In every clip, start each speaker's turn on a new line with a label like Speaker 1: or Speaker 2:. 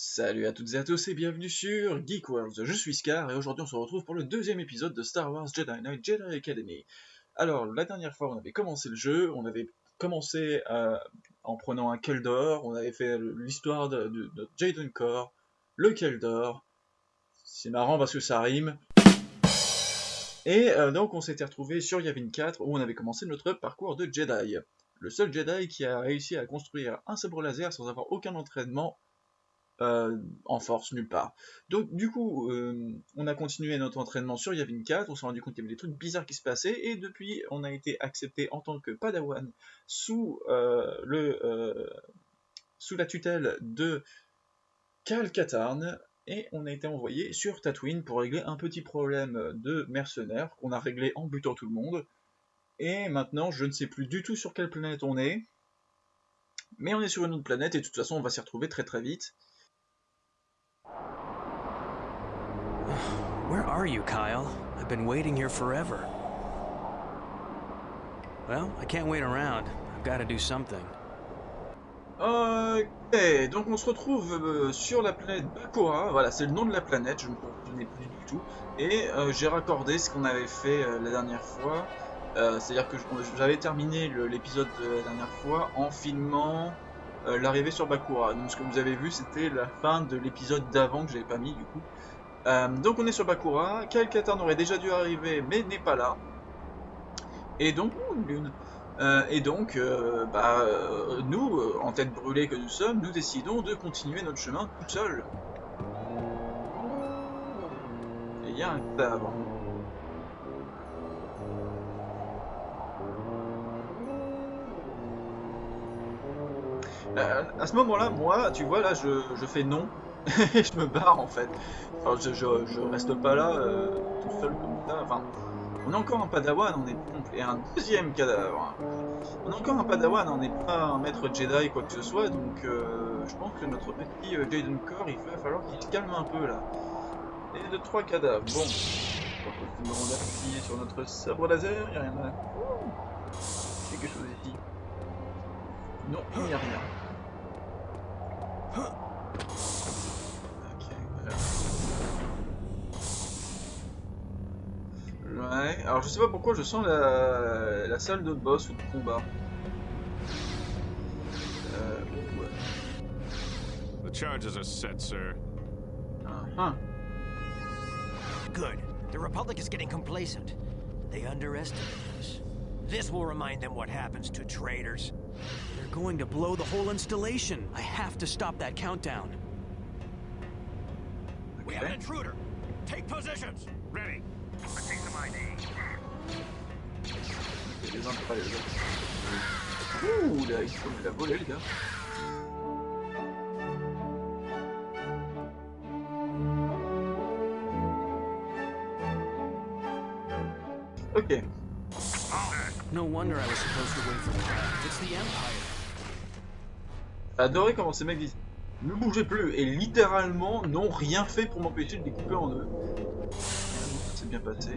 Speaker 1: Salut à toutes et à tous et bienvenue sur Geek World. Je suis Scar et aujourd'hui on se retrouve pour le deuxième épisode de Star Wars Jedi Knight Jedi Academy. Alors la dernière fois on avait commencé le jeu, on avait commencé euh, en prenant un Keldor, on avait fait l'histoire de, de, de Jaden Core, le Keldor. C'est marrant parce que ça rime. Et euh, donc on s'était retrouvé sur Yavin 4 où on avait commencé notre parcours de Jedi. Le seul Jedi qui a réussi à construire un sabre laser sans avoir aucun entraînement euh, en force nulle part. Donc du coup, euh, on a continué notre entraînement sur Yavin 4, on s'est rendu compte qu'il y avait des trucs bizarres qui se passaient, et depuis on a été accepté en tant que Padawan sous, euh, la tutelle de Cal Katarn, et on a été envoyé sur Tatooine pour régler un petit problème de mercenaires qu'on a réglé en butant tout le monde. Et maintenant, je ne sais plus du tout sur quelle planète on est, mais on est sur une autre planète et de toute façon, on va s'y retrouver très très vite.
Speaker 2: Where are you, Kyle? I've been waiting here forever. Well, I can't wait around. I've got to do something.
Speaker 1: Ok, donc on se retrouve euh, sur la planète Bakura, voilà c'est le nom de la planète, je ne me souvenais plus du tout, et euh, j'ai raccordé ce qu'on avait fait euh, la dernière fois, c'est-à-dire que j'avais terminé l'épisode de la dernière fois en filmant l'arrivée sur Bakura, donc ce que vous avez vu c'était la fin de l'épisode d'avant que j'avais pas mis du coup. Euh, donc on est sur Bakura, Kyle Katarn aurait déjà dû arriver mais n'est pas là, et donc, oh, une lune. Euh, et donc, euh, bah, nous, en tête brûlée que nous sommes, nous décidons de continuer notre chemin tout seul. Et il y a un. Euh, à ce moment-là, moi, tu vois, là, je fais non. je me barre, en fait. Enfin, je, reste pas là, euh, tout seul comme ça. Enfin, on est encore un padawan, on est et un deuxième cadavre. On est encore un padawan, on n'est pas un maître Jedi quoi que ce soit, donc euh, je pense que notre petit euh, Jaden Core, il va falloir qu'il se calme un peu là. Et de trois cadavres, bon. On va appuyer sur notre sabre laser, il n'y a rien à... Il y a quelque chose ici. Non, il n'y a rien. Ouais, alors je sais pas pourquoi je sens la, la salle de boss ou de combat. Euh, ouais.
Speaker 3: The charges are set, sir.
Speaker 1: Ah,
Speaker 4: Good. The Republic is getting complacent. They underestimate us. This will remind them what happens to traitors.
Speaker 2: They're going to blow the whole installation. I have to stop that countdown.
Speaker 4: We have an intruder. Take positions.
Speaker 3: Ready.
Speaker 1: Il y a les uns pas les autres. Ouh, là, il faut la voler, les gars. Ok.
Speaker 2: No wonder I was supposed to wait for. It's the Empire.
Speaker 1: Adoré comment ces mecs disent ne bougez plus et littéralement n'ont rien fait pour m'empêcher de les couper en deux. Ça s'est bien passé.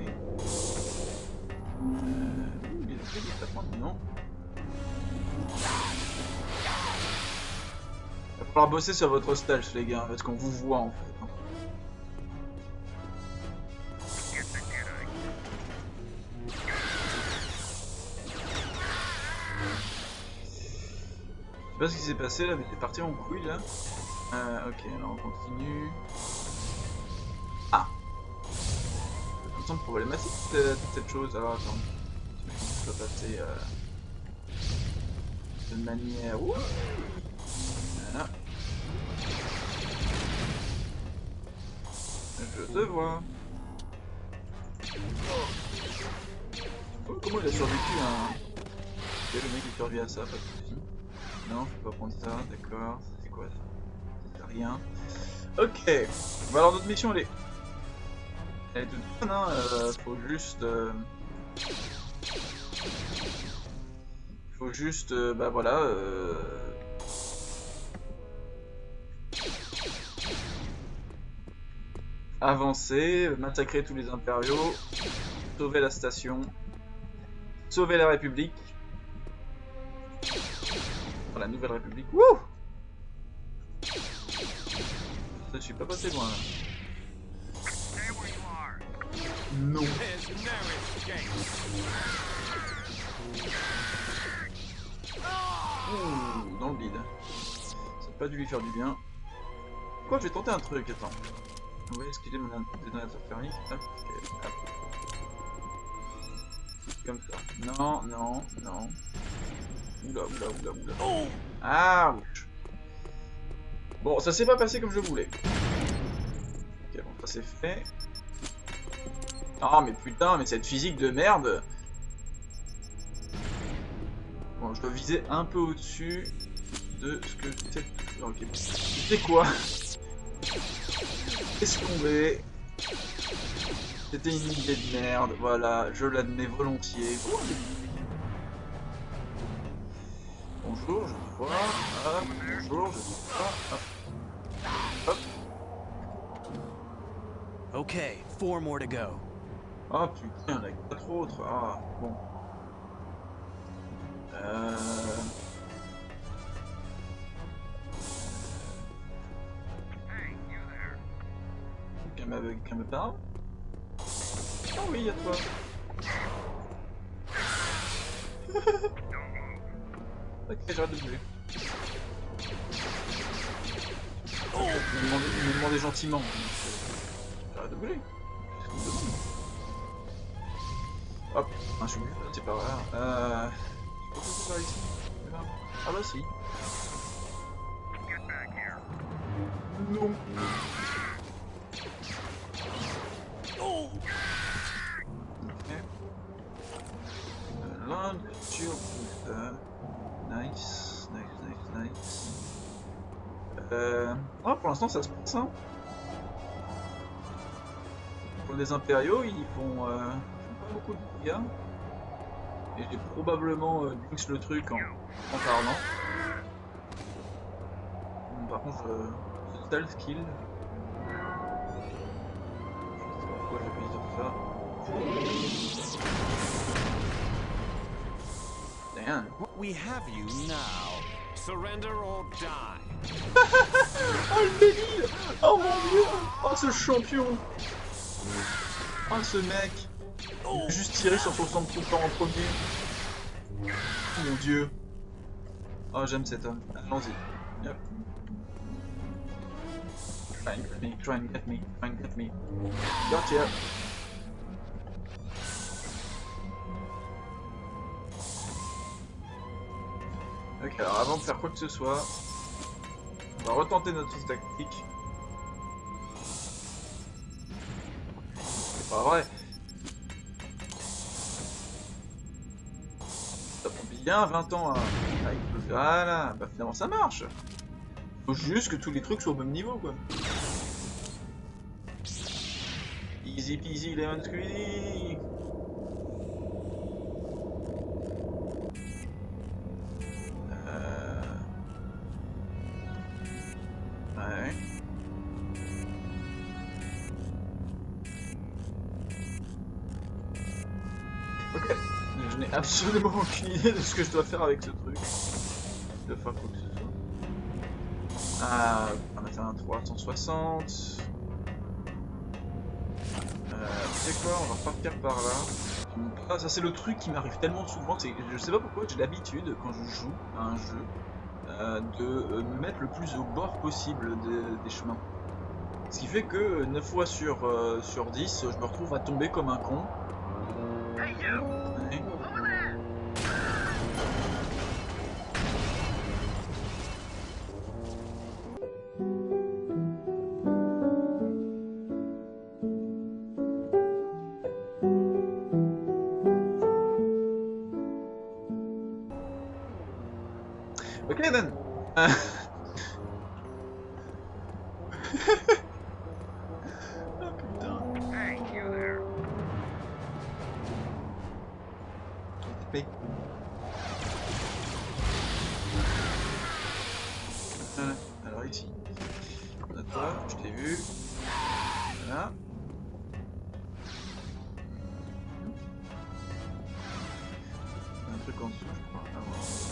Speaker 1: Euh, il va falloir bosser sur votre stealth les gars, parce qu'on vous voit en fait. Je sais pas ce qui s'est passé là, mais c'est parti en couille là. Euh, ok, alors on continue. Ah Ça me semble problématique euh, cette chose. Alors attends. Peux passer euh, de manière. Voilà. Je te vois. Oh, comment il a survécu à. Ok, le mec il survit à ça, pas de soucis. Non, je peux pas prendre ça, d'accord. C'est quoi ça? C'est rien. Ok. Bah alors notre mission elle est. Elle est toute bonne, hein. euh, faut juste. euh, Faut juste. euh, bah voilà. euh, Avancer, massacrer tous les impériaux, sauver la station, sauver la République. la Nouvelle République. Wouh suis pas passé loin. là.
Speaker 3: There's no escape.
Speaker 1: Ouh, dans le bide. Ça n'a pas dû lui faire du bien. Quoi, je vais tenter un truc, attends. On va esquiver mon détonateur thermique. Hop, hop. Comme ça. Non, non, non. Oula, oula, oula, oula. Ah, ouch. Bon, ça s'est pas passé comme je voulais. Ok, bon, ça c'est fait. Ah, mais putain, mais cette physique de merde viser un peu au-dessus de ce que faire. Ok, sais quoi? Laisse tomber. C'était une idée de merde, voilà, je l'admets volontiers. Bonjour, je vous vois. Hop, bonjour, je vous vois. Hop.
Speaker 2: Okay, four more to go.
Speaker 1: Ah putain, il y en a quatre autres. Ah, bon. Quelqu'un me, me parle Ah oui, a toi. ok, j'arrête de bouger. Il m'a demandé, il gentiment. euh, J'arrête de bouger. Me Hop, un chou, c'est pas grave. Euh... Je par ici Ah bah si. Non. Ok. Euh, Land sur euh, Nice, nice, nice, nice. Euh... Ah, pour l'instant ça se passe hein. Pour les impériaux, ils font, euh, ils font pas beaucoup de dégâts. Et j'ai probablement euh, le truc en, en parlant. Hum, Par contre, je... c'est stealth kill. Je sais pas pourquoi j'appuie sur ça.
Speaker 2: We have you now.
Speaker 3: Surrender or die.
Speaker 1: Oh le délire Oh mon dieu Oh ce champion Oh ce mec juste tiré sur son sang tout en premier. Oh mon dieu Oh j'aime cet homme. Allons-y. Yep. Try and get me, try and get me, try and get Ok, alors avant de faire quoi que ce soit, on va retenter notre tactique. C'est pas vrai. Ça prend bien 20 ans à... à exploser. Voilà, bah finalement ça marche. Faut juste que tous les trucs soient au même niveau quoi. Easy peasy lemon squeezy. Absolument aucune idée de ce que je dois faire avec ce truc. De faire quoi que ce soit. Ah, on a fait un 360. Euh, tu sais quoi, on va repartir par là. Ah, ça c'est le truc qui m'arrive tellement souvent, c'est je sais pas pourquoi j'ai l'habitude quand je joue à un jeu euh, de euh, me mettre le plus au bord possible des, des chemins. Ce qui fait que 9 fois sur, euh, sur 10, je me retrouve à tomber comme un con. Alors ici. Toi, je t'ai vu. Voilà. Un truc en dessous, je crois. Ah,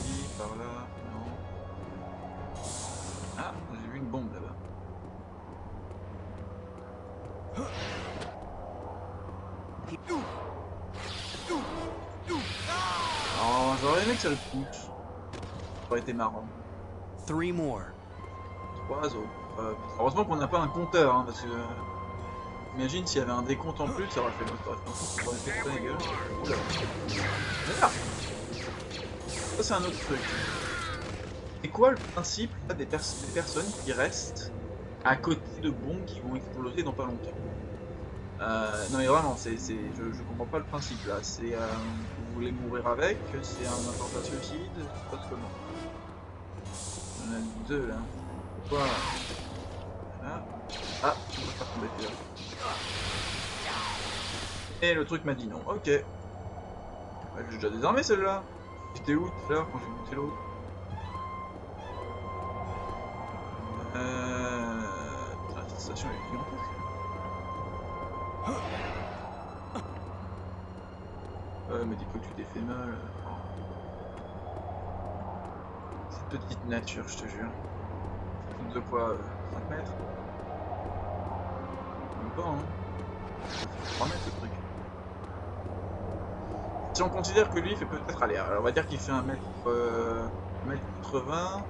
Speaker 1: oui, par là, non. Ah, ça le pousse. Ça aurait été marrant.
Speaker 2: Three more.
Speaker 1: Trois autres. Euh, heureusement qu'on n'a pas un compteur, hein, parce que... Imagine s'il y avait un décompte en plus, ça aurait fait notre ça aurait fait la gueule. Oula. Merde Ça c'est un autre truc. C'est quoi le principe là, des, pers- des personnes qui restent à côté de bombes qui vont exploser dans pas longtemps? Euh, Non mais vraiment, c'est, je, comprends pas le principe là. C'est, euh, vous voulez mourir avec C'est un attentat suicide se passe comment On a deux là. Voilà. Voilà. Ah, je peux pas tomber. Et le truc m'a dit non. Ok. J'ai déjà désarmé celle-là. J'étais où tout à l'heure quand j'ai buté l'autre Euh... Cette station est gigantesque. Ouais, mais dis que tu t'es fait mal. Cette petite nature, je te jure. De quoi euh, 5 mètres Même pas, hein. Ça fait 3 mètres ce truc. Si on considère que lui il fait peut-être aller, alors on va dire qu'il fait 1 mètre, euh, 1 mètre 80.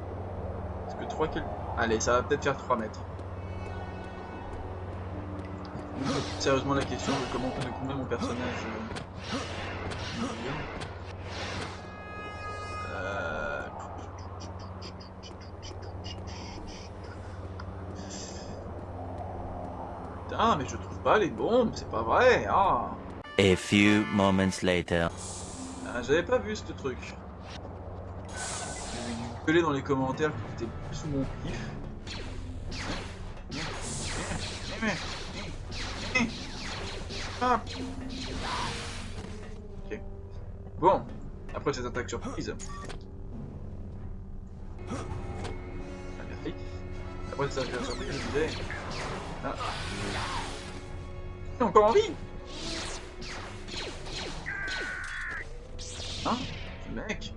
Speaker 1: Est-ce que 3 quel... Allez, ça va peut-être faire 3 mètres. On Sérieusement la question de comment de combien mon personnage. euh. Euh, Putain, mais je trouve pas les bombes, c'est pas vrai. Ah.
Speaker 5: A few moments later.
Speaker 1: Ah, J'avais pas vu ce truc. Dû gueuler dans les commentaires que c'était sous mon pif. Ah. Bon, après cette attaque surprise. Ah, merci. Après cette attaque surprise, je disais. Ah. Il encore en vie Hein? Mec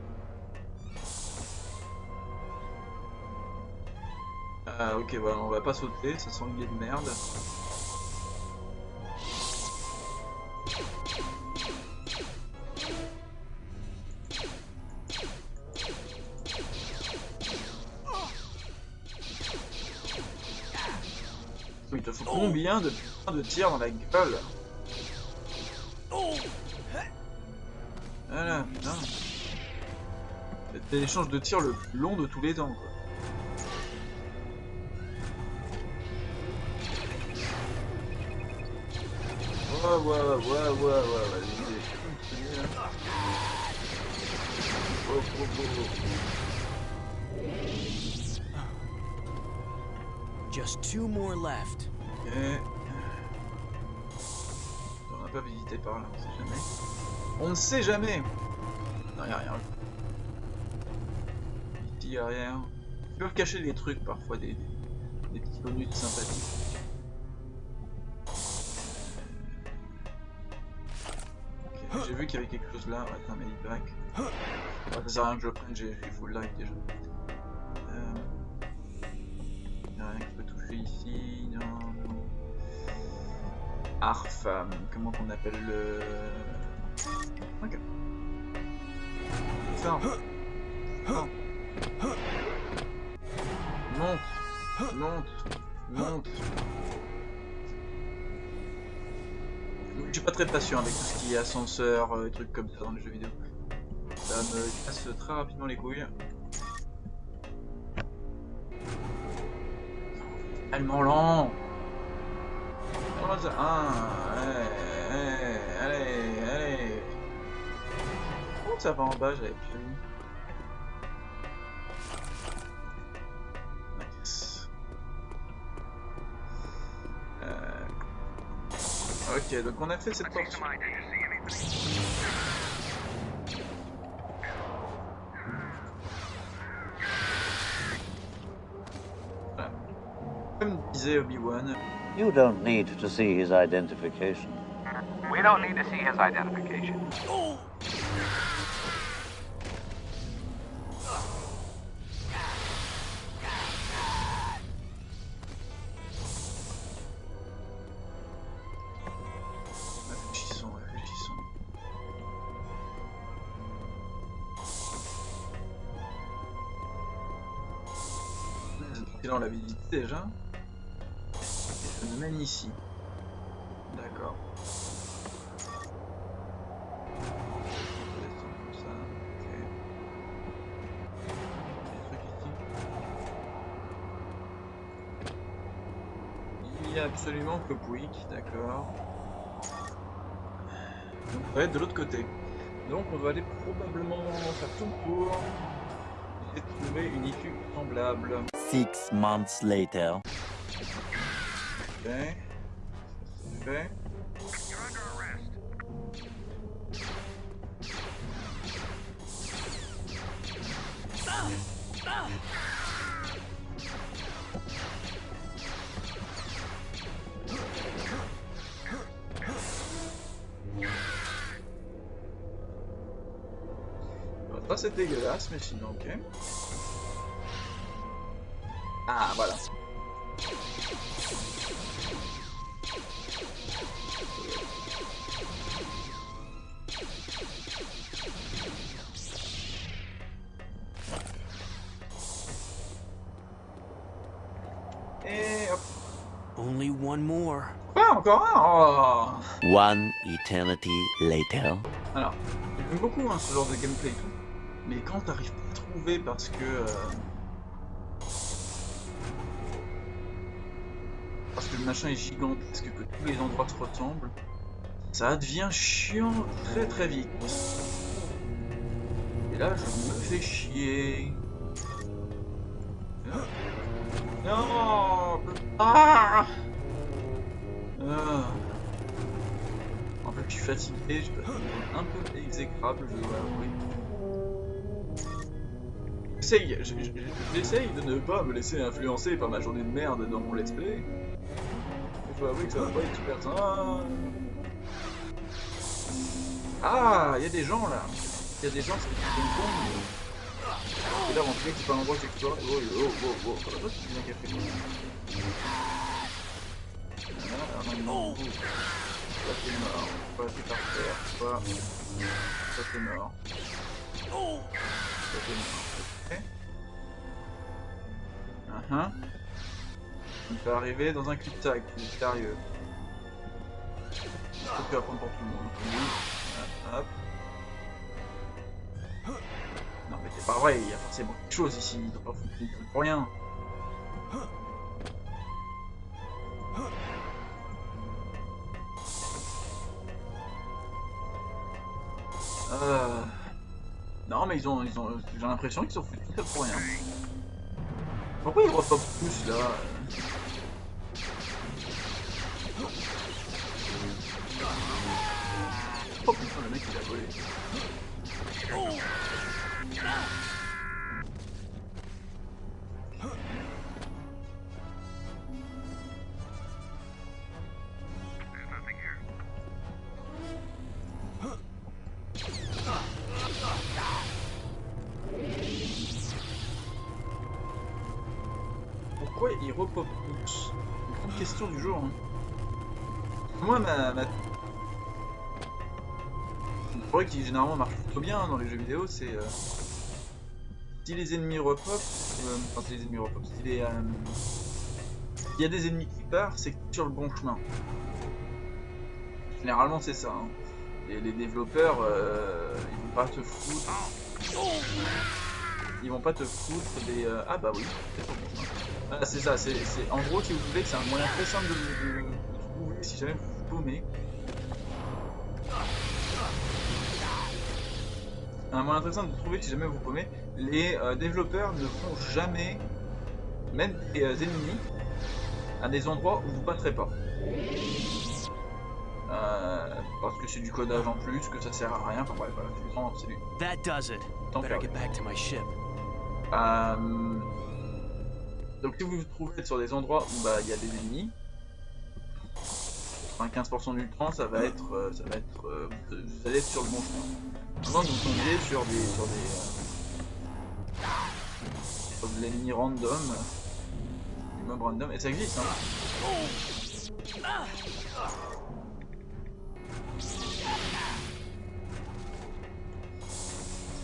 Speaker 1: Ah ok voilà, on va pas sauter, ça sent idée de merde. De putains de tirs dans la gueule Voilà, putain. C'est l'échange de tirs le plus long de tous les temps,
Speaker 2: Just two more left.
Speaker 1: On n'a pas visité par là, on sait jamais. On ne sait jamais Non, y'a rien. Y'a rien. Ils peuvent cacher des trucs parfois, des, des petits bonus sympathiques. J'ai vu qu'il y avait quelque chose là, c'est un medipack. Ouais, ça sert à rien que je le prenne, j'ai full life déjà. Euh... Y'a rien que je peux toucher ici, non, non. Arf, euh, comment qu'on appelle le... Ok. Monte. Monte. Monte. Je suis pas très patient avec tout ce qui est ascenseur, euh, trucs comme ça dans les jeux vidéo. Ça me casse très rapidement les couilles. Tellement lent. Comment ça Ah, allez, allez, allez. Oh, ça va en bas, j'avais plus. Euh... Ok, donc on a fait cette
Speaker 3: see anything?
Speaker 1: Comme disait Obi-Wan,
Speaker 6: You don't need to see his identification.
Speaker 3: We don't need to see his identification.
Speaker 1: Oh. on l'avait déjà Ici. D'accord. Il y a absolument que Pouic, d'accord. Donc on va être de l'autre côté. Donc on va aller probablement faire tout le tour et trouver une issue semblable.
Speaker 5: Six months later.
Speaker 1: C'est fait. Bon, Ça c'est dégueulasse, mais sinon ok. Ah voilà. Encore un? Oh.
Speaker 5: One eternity later.
Speaker 1: Alors, j'aime beaucoup hein, ce genre de gameplay et tout, mais quand t'arrives pas à trouver parce que... euh, Parce que le machin est gigantesque, que tous les endroits se ressemblent, ça devient chiant très très vite. Et là, je me fais chier. Non Ah Ah. En fait, je suis fatigué, je passe un peu exécrable, je dois avouer. J'essaye, je- je- je- j'essaye de ne pas me laisser influencer par ma journée de merde dans mon let's play. Je dois avouer que ça va pas être super. Ah, il y a des gens là. Il y a des gens qui sont cons. Et là, en fait, c'est pas l'endroit où j'explore. Oh, oh, oh, oh, non, non, Toi t'es mort, toi t'es par terre, toi, toi t'es mort. Toi t'es mort, ok. Uh -huh. On peut arriver dans un cul-de-sac, c'est sérieux. Faut que apprendre pour tout le monde. Oui. Hop. Non mais c'est pas vrai, il y a forcément quelque chose ici, ils ont pas foutu pour rien. Ils ont, ils ont, j'ai l'impression qu'ils ont fait tout ça pour rien. Pourquoi ils repopent tous là? Oh putain le mec il a volé. Tous Une grande question du jour. hein. Moi ma... ma... Le truc qui généralement marche plutôt bien hein, dans les jeux vidéo c'est... euh, Si les ennemis repopent... euh, Enfin si les ennemis repopent, si les... euh, Il y a des ennemis qui partent, c'est sur le bon chemin. Généralement c'est ça. hein. Les développeurs, euh, ils vont pas te foutre... Ils vont pas te foutre des... Ah bah oui, c'est bon chemin. Ah, c'est ça, c'est en gros si vous voulez que c'est un moyen très simple de, trouver si jamais vous vous paumez. Un moyen très simple de trouver si jamais vous vous paumez. Les euh, développeurs ne font jamais mettre des euh, ennemis à des endroits où vous passerez pas. Euh, parce que c'est du codage en plus, que ça sert à rien, enfin bref, voilà, c'est du temps, c'est du
Speaker 2: That does it. Better get back to my ship.
Speaker 1: Euh, Donc si vous vous trouvez sur des endroits où bah, il y a des ennemis, 95% du temps ça va être, euh, ça va être, euh, vous allez être sur le bon chemin. Que vous tombiez sur des, sur des, euh, sur de l'ennemi random, du mob random, et ça existe hein.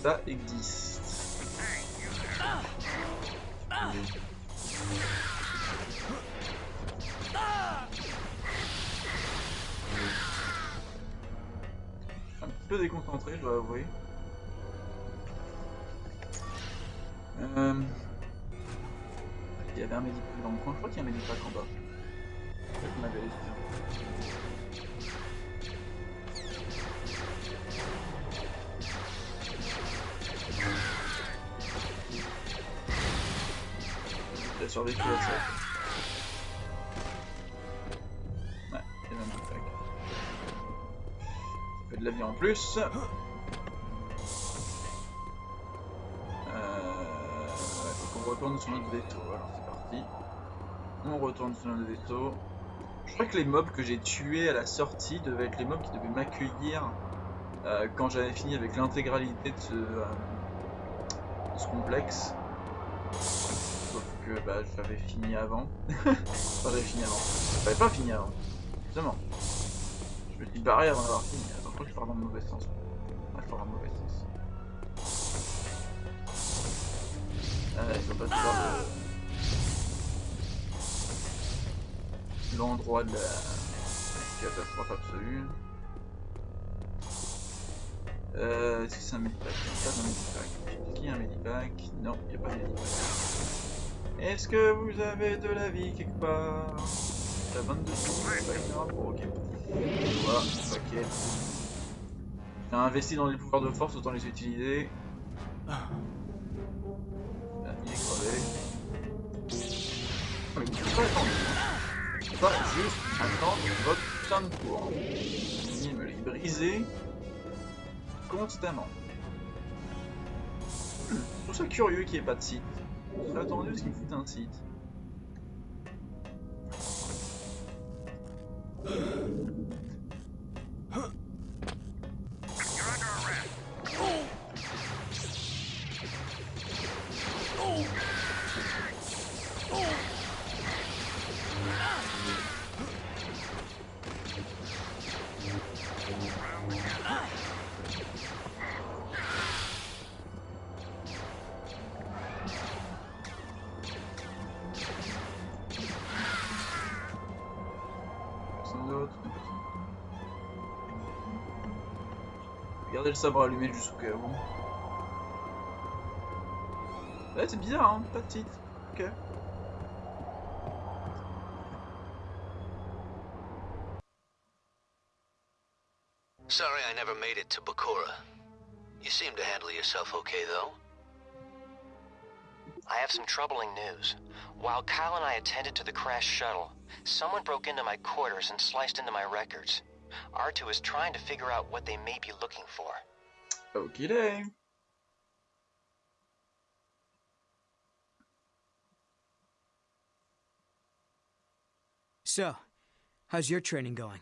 Speaker 1: Ça existe. Je suis un petit peu déconcentré, je dois avouer. Euh... Il y avait un médipack dans le coin, je crois qu'il y a un médipack en bas. Survécu à ça. Ouais, il y a un médipack. Ça fait de la vie en plus. Euh... ouais, faut qu'on retourne sur notre veto. Alors c'est parti. On retourne sur notre veto. Je crois que les mobs que j'ai tués à la sortie devaient être les mobs qui devaient m'accueillir euh, quand j'avais fini avec l'intégralité de euh, de ce complexe. Que bah, j'avais fini avant. j'avais fini avant. J'avais pas fini avant. Justement. Je me suis barré avant d'avoir fini. Attends, je crois que je pars dans le mauvais sens. Ouais, je pars dans le mauvais sens. Ah, sont pas de l'endroit de la catastrophe absolue. Euh, est-ce que c'est un medipack pas de medipack. Y a un medipack Non, il n'y a pas de medipack. Est-ce que vous avez de la vie quelque part? T'as 22 secondes, c'est pas grave, bon, ok. Voilà, ok. J'ai investi dans les pouvoirs de force, autant les utiliser. Ah, il est crevé. Mais il faut pas attendre. Pas juste attendre votre putain de tour. Il me les briser constamment. Je trouve ça curieux qu'il n'y ait pas de site. J'ai attendu ce qu'il fout un site. D'autre Regardez le sabre allumé juste au cas où. Ouais, c'est bizarre, hein, pas de titre. Ok.
Speaker 7: Sorry I never made it to Bakura. You seem to handle yourself okay, though.
Speaker 8: I have some troubling news. While Kyle and I attended to the crash shuttle, someone broke into my quarters and sliced into my records. R2 is trying to figure out what they may be looking for.
Speaker 1: Ok, day.
Speaker 9: So, how's your training going?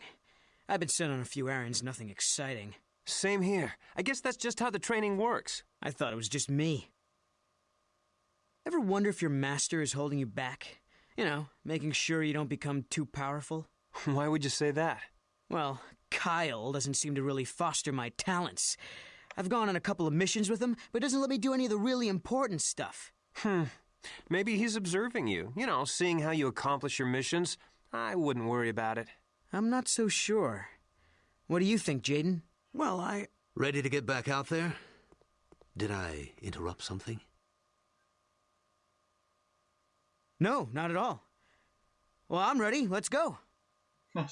Speaker 9: I've been sent on a few errands, nothing exciting.
Speaker 4: Same here. I guess that's just how the training works.
Speaker 9: I thought it was just me. Ever wonder if your master is holding you back? You know, making sure you don't become too powerful?
Speaker 4: Why would you say that?
Speaker 9: Well, Kyle doesn't seem to really foster my talents. I've gone on a couple of missions with him, but doesn't let me do any of the really important stuff.
Speaker 4: Hmm. Maybe he's observing you. You know, seeing how you accomplish your missions. I wouldn't worry about it.
Speaker 9: I'm not so sure. What do you think, Jaden?
Speaker 2: Well, I.
Speaker 7: Ready to get back out there? Did I interrupt something?
Speaker 9: No, not at all. Well, I'm ready. Let's go.
Speaker 1: Ah,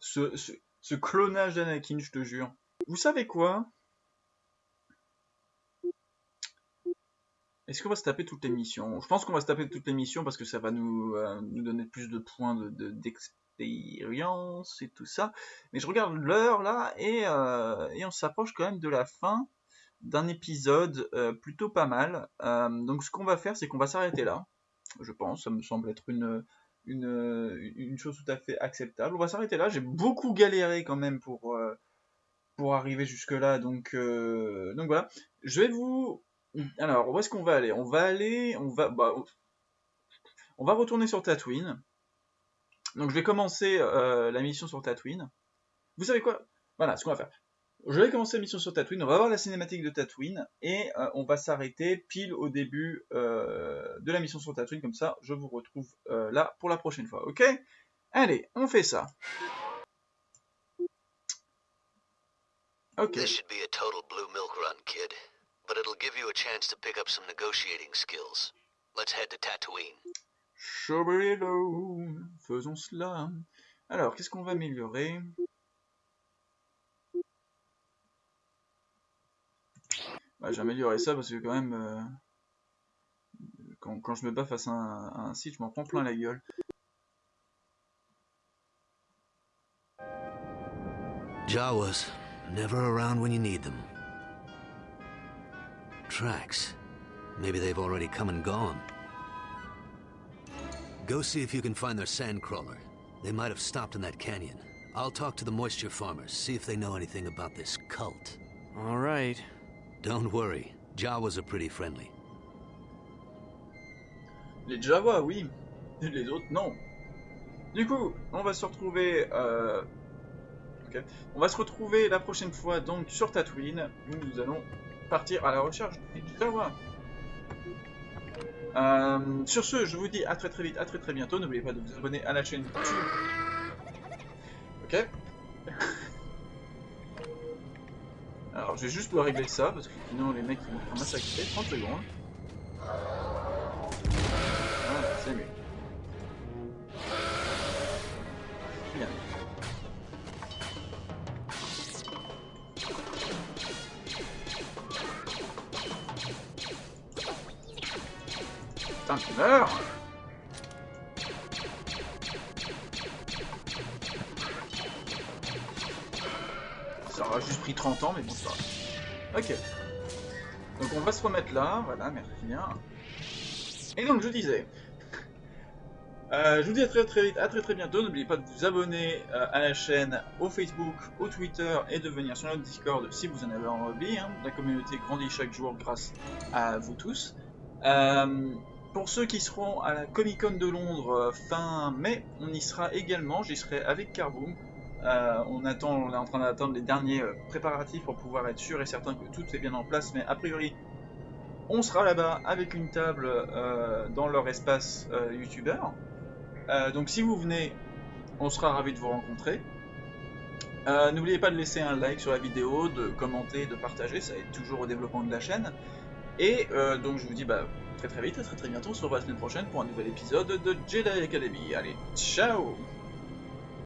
Speaker 1: Ce, ce, clonage d'Anakin, je te jure. Vous savez quoi? Est-ce qu'on va se taper toutes les missions Je pense qu'on va se taper toutes les missions parce que ça va nous, euh, donner plus de points de, de- d'expérience et tout ça. Mais je regarde l'heure là et, euh, et on s'approche quand même de la fin d'un épisode euh, plutôt pas mal. Donc ce qu'on va faire, c'est qu'on va s'arrêter là. Je pense, ça me semble être une, chose tout à fait acceptable. On va s'arrêter là. J'ai beaucoup galéré quand même pour, euh, arriver jusque là. Donc, euh, donc voilà. Je vais vous. Alors, où est-ce qu'on va aller? On va aller. On va. Bah, on va retourner sur Tatooine. Donc, je vais commencer euh, la mission sur Tatooine. Vous savez quoi? Voilà, ce qu'on va faire. Je vais commencer la mission sur Tatooine, on va voir la cinématique de Tatooine, et euh, on va s'arrêter pile au début euh, de la mission sur Tatooine, comme ça je vous retrouve euh, là pour la prochaine fois, ok? Allez, on fait ça. Ok.
Speaker 7: This should be a total blue milk run, kid. But it'll give you a chance to pick up some negotiating skills. Let's head to Tatooine.
Speaker 1: Faisons cela. Alors, qu'est-ce qu'on va améliorer? Bah, J'ai amélioré ça parce que quand même, euh, quand, quand, je me bats face à un, à un site, je m'en prends plein la gueule.
Speaker 7: Jawas, never around when you need them. Tracks. Maybe they've already come and gone. Go see if you can find their sandcrawler. They might have stopped in that canyon. I'll talk to the moisture farmers, see if they know anything about this cult.
Speaker 2: All right.
Speaker 7: Don't worry, Jawas are pretty friendly.
Speaker 1: Les Jawas, oui. Les autres, non. Du coup, on va se retrouver... Euh... On va se retrouver la prochaine fois donc sur Tatooine, où nous allons partir à la recherche des Jawas. Euh, sur ce, je vous dis à très très vite, à très très bientôt. N'oubliez pas de vous abonner à la chaîne YouTube. Ok je vais juste pouvoir régler ça, parce que sinon les mecs ils vont faire massacrer. 30 secondes. Voilà, c'est mieux. Voilà, merci bien. Et donc je disais, euh, je vous dis à très très vite, à très très bientôt. N'oubliez pas de vous abonner euh, à la chaîne, au Facebook, au Twitter et de venir sur notre Discord si vous en avez envie. Hein. La communauté grandit chaque jour grâce à vous tous. Euh, pour ceux qui seront à la Comic Con de Londres fin mai, on y sera également. J'y serai avec Carboom. On attend, on est en train d'attendre les derniers préparatifs pour pouvoir être sûr et certain que tout est bien en place. Mais a priori, on sera là-bas avec une table euh, dans leur espace euh, youtubeur. donc si vous venez, on sera ravis de vous rencontrer. N'oubliez pas de laisser un like sur la vidéo, de commenter, de partager, ça aide toujours au développement de la chaîne. Et donc je vous dis bah, très très vite, très très bientôt, on se revoit la semaine prochaine pour un nouvel épisode de Jedi Academy. Allez, ciao